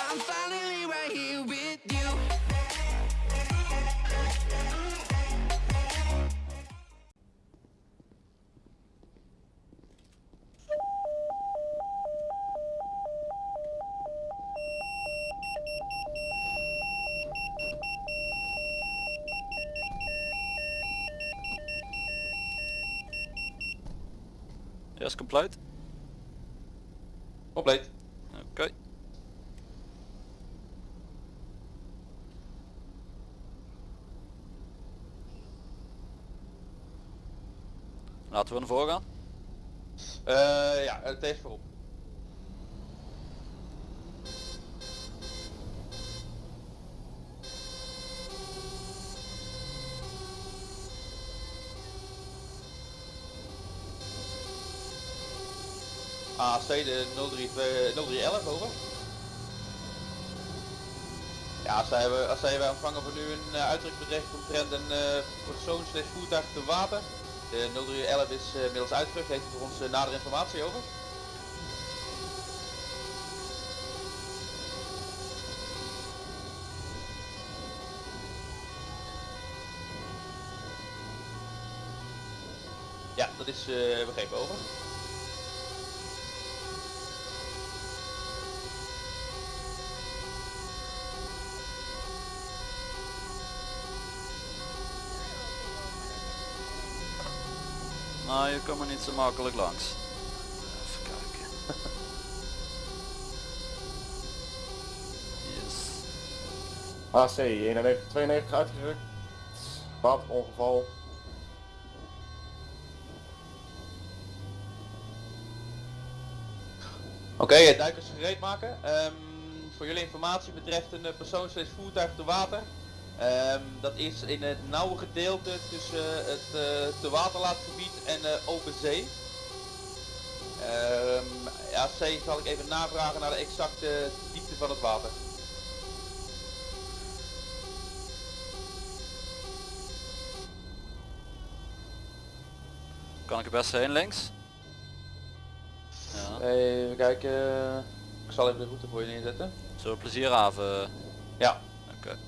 I'm finally right here with you. Yes, compleet. Compleet. Laten we voren gaan. Eh, ja, het heeft voorop. AC de 03, 0311 over. Ja, als zij, hebben, als zij wij ontvangen voor nu een uh, omtrent een uh, persoon slash voertuig te water. De 0311 is uh, inmiddels uitgerukt, heeft u voor ons uh, nadere informatie over? Ja, dat is uh, begrepen over. Nou, je komt er niet zo makkelijk langs. Even kijken. Yes. AC 9192 uitgerukt. Waterongeval. Oké, okay, duikers gereed maken. Um, voor jullie informatie betreft een persoon slash voertuig te water. Um, dat is in het nauwe gedeelte tussen het uh, te waterlaatgebied en uh, open zee. Um, ja, C zal ik even navragen naar de exacte diepte van het water. Kan ik er best heen links? Ja. Even kijken. Ik zal even de route voor je neerzetten. Zo plezierhaven. Ja. Oké. Okay.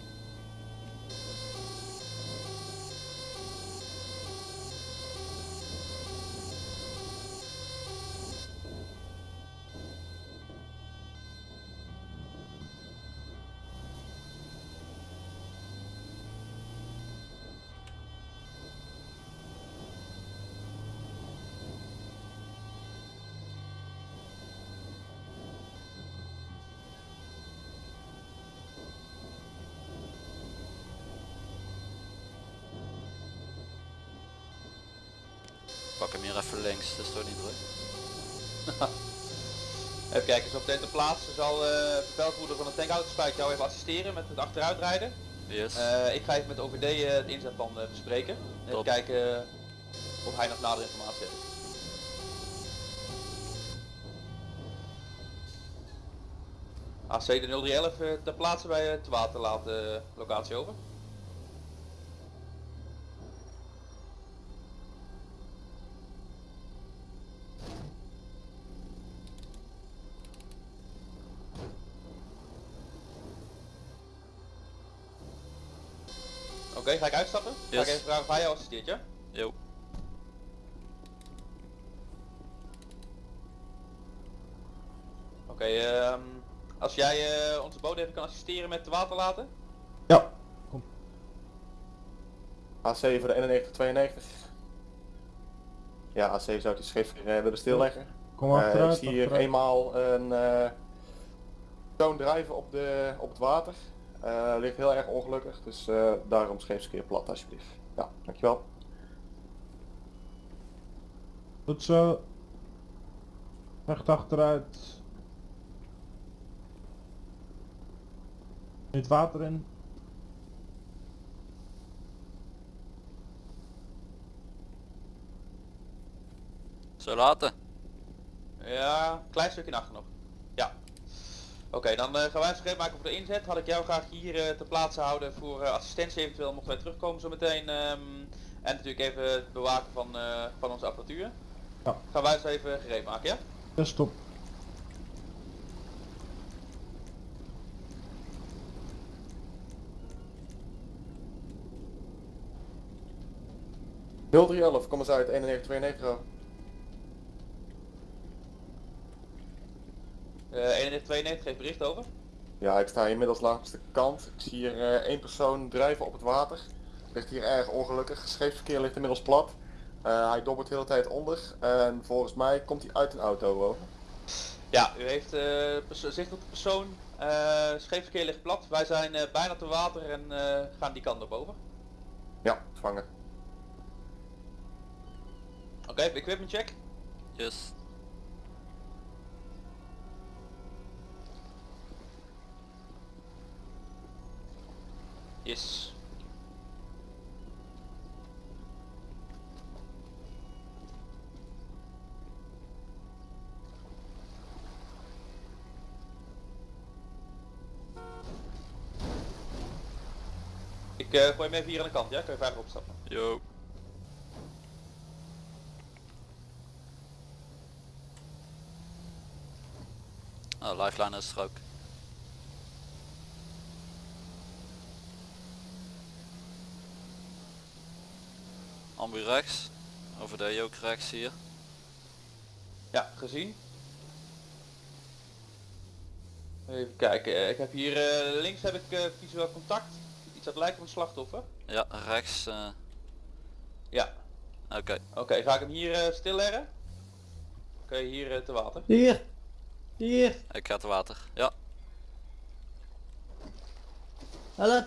Pak hem hier even links, dat is toch niet druk. even kijken, zo meteen ter plaatse zal uh, verveldvoerder van de tankautospijk jou even assisteren met het achteruitrijden. Yes. Uh, ik ga even met OVD uh, het inzetplan bespreken. Even Top. kijken of hij nog nadere informatie heeft. AC de 0311 ter plaatse bij het waterlaat locatie over. Okay, ga ik uitstappen? Yes. Ga ik even vragen of hij jou assisteert, ja? Jo. Oké, okay, um, als jij uh, onze bode even kan assisteren met de water laten? Ja, kom. AC voor de 9192. Ja, AC zou die schrift uh, willen stilleggen. Kom achteruit. Uh, ik zie hier achteruit. eenmaal een uh, toon drijven op, de, op het water. Uh, ligt heel erg ongelukkig, dus uh, daarom scheepskeer plat alsjeblieft. Ja, dankjewel. Goed zo. Recht achteruit. In het water in. Zo laten. Ja, klein stukje achter nog. Oké, dan eh, gaan wij eens maken voor de inzet. Had ik jou graag hier eh, te plaatsen houden voor eh, assistentie eventueel mochten wij terugkomen zo meteen. Ehm, en natuurlijk even het bewaken van, van onze apparatuur. Ja. Gaan wij eens even gereed maken, ja? Ja, stop. kom eens uit, 9192. 9192 geeft bericht over. Ja, ik sta inmiddels langs de kant. Ik zie hier eh, één persoon drijven op het water. Ligt hier erg ongelukkig. Scheepsverkeer ligt inmiddels plat. Eh, hij dobbert de hele tijd onder. En volgens mij komt hij uit een auto over. Ja, u heeft eh, perso- zicht op de persoon. Eh scheepsverkeer ligt plat. Wij zijn eh, bijna te water en eh, gaan die kant op over. Ja, vangen. Oké, equipment check. Yes. Yes. Ik eh, gooi hem even hier aan de kant, ja? Kun je verder opstappen? Yo. Oh, lifeline is er ook. Ambu rechts. Over de ook rechts hier. Ja, gezien. Even kijken, eh, ik heb hier eh, links heb ik eh, visueel contact. Iets dat lijkt op een slachtoffer. Ja, rechts. eh, Ja, Oké. oké, ga ik hem hier eh stilleggen? Oké, hier te water. Hier! Hier! Ik ga te water. Ja. Help!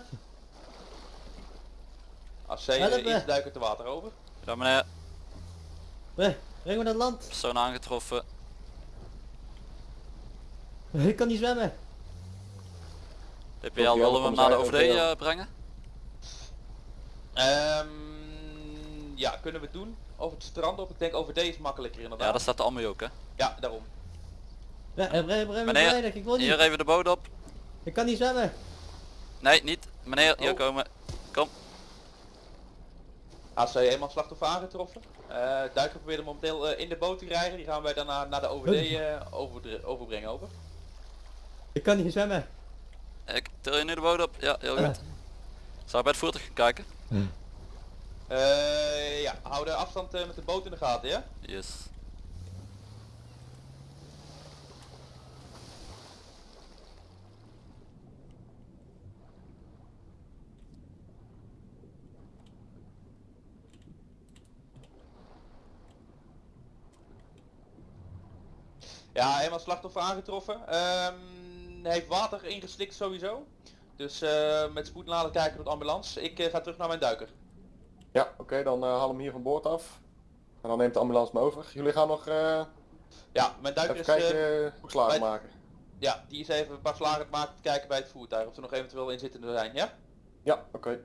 Als Help uh, iets duiken te water over. Ja meneer. Breng me naar land! Persoon aangetroffen. Ik kan niet zwemmen! DPL ja, willen we dan hem naar de OVD eh, brengen? Ehm ja, kunnen we doen. Over het strand op. Ik denk over deze is makkelijker Ja, inderdaad. daar staat de ambu ook hè. Ja, daarom. Ja, breng, breng me Meneer, ik wil niet! Hier even de boot op. Ik kan niet zwemmen! Nee, niet. Meneer, hier Oh. komen. Kom. AC eenmaal slachtoffer aangetroffen. Eh duiker probeert hem momenteel eh, in de boot te rijden. Die gaan wij daarna naar de OVD eh, over overbrengen over. Ik kan niet zwemmen! Ik til je nu de boot op. Ja, heel goed. Zou je bij het voertuig gaan kijken? Eh ja, hou de afstand eh, met de boot in de gaten, ja? Yes. Ja, eenmaal slachtoffer aangetroffen. Ehm, heeft water ingeslikt sowieso. Dus eh, met spoed laten kijken tot ambulance. Ik eh, ga terug naar mijn duiker. Ja, oké, dan eh, haal hem hier van boord af. En dan neemt de ambulance me over. Jullie gaan nog Ja, mijn duiker even is... kijken, slagen bij- maken. ja, die is even een paar slagen maken te kijken bij het voertuig. Of er nog eventueel inzittenden zijn, ja? Ja, oké.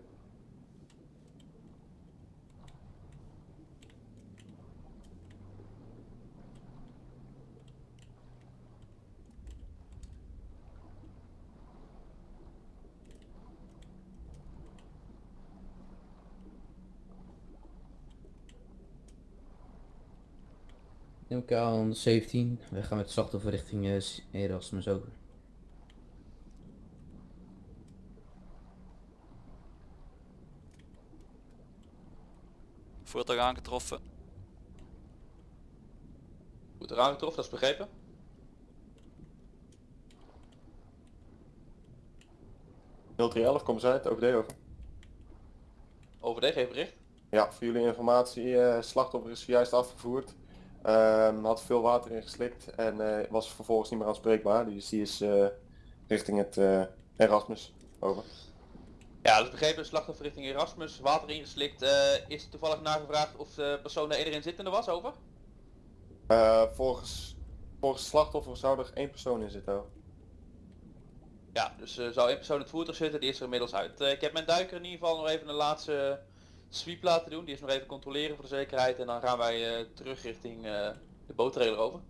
MK 117, we gaan met het slachtoffer richting eh, Erasmus over. Voertuig aangetroffen. Goed eraan getroffen, dat is begrepen. .311, kom eens uit, OVD over. OVD, geef bericht. Ja, voor jullie informatie, eh slachtoffer is juist afgevoerd. Ehm, had veel water ingeslikt en eh, was vervolgens niet meer aanspreekbaar. Dus die is eh, richting het eh, Erasmus. Over. Ja, dat is begrepen. Slachtoffer richting Erasmus, water ingeslikt. Is toevallig nagevraagd of de persoon er iedereen zittende was, over? Volgens, volgens slachtoffer zou er één persoon in zitten. over. Ja, dus zou één persoon in het voertuig zitten, die is er inmiddels uit. Ik heb mijn duiker in ieder geval nog even een laatste sweep laten doen. Die is nog even controleren voor de zekerheid. En dan gaan wij eh, terug richting eh, de boottrailer over.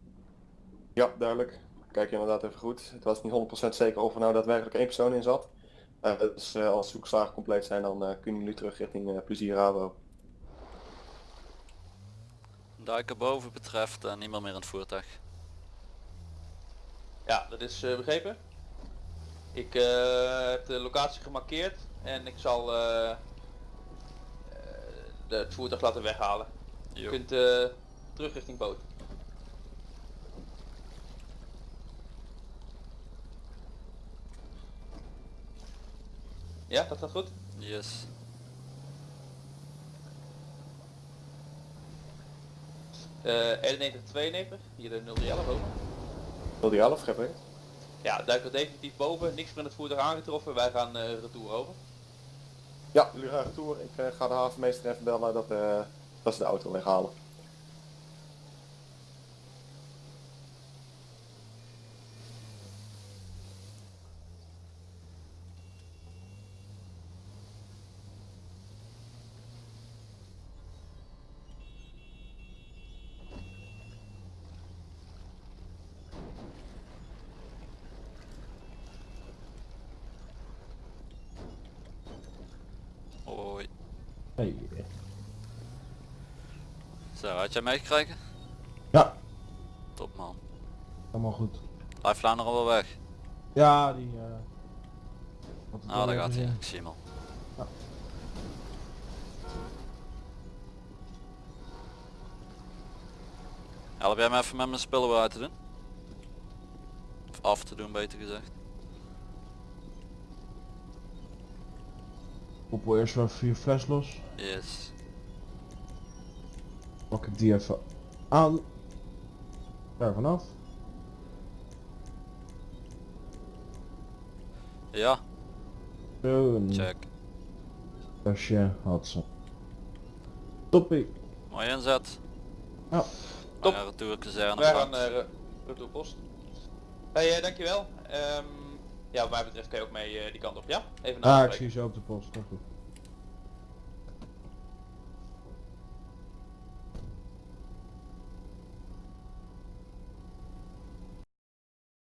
Ja, duidelijk. Kijk je inderdaad even goed. Het was niet 100% zeker of er nou daadwerkelijk één persoon in zat. Eh, dus eh, als zoekslagen compleet zijn, dan eh, kunnen jullie terug richting eh, Plezier Rabo. Duiker boven betreft eh, niemand meer in het voertuig. Ja, dat is eh, begrepen. Ik eh, heb de locatie gemarkeerd en ik zal de- het voertuig laten weghalen. Je kunt eh, terug richting boot. Ja, dat gaat goed. Yes. Eh 91, 92, hier de 011 over. Wil die 11 schep ik? Ja, duik er definitief boven, niks meer in het voertuig aangetroffen, wij gaan eh retour over. Ja, jullie gaan retour. Ik eh, ga de havenmeester even bellen dat, eh, dat ze de auto weghalen. Hey. Zo, had jij meegekregen? Ja, Top man. helemaal goed. Lifeline nog wel weg. Ja, die... het Ah, daar gaat hij. Ik zie hem al. Ja. Help jij me even met mijn spullen weer uit te doen? Of af te doen beter gezegd. Koppel eerst wel je fles los. Yes. Pak ik die even aan. Daar vanaf. Ja, een check. flesje had ze. Toppie. Mooi inzet. Ja. Top. Ja, retour kazerne. Wij gaan langs. uh, retourpost. Hey, eh, dankjewel. Ehm, ja, wat mij betreft kan je ook mee eh, die kant op, ja? Even Ah, ik naspreken. zie je zo op de post. Komt goed.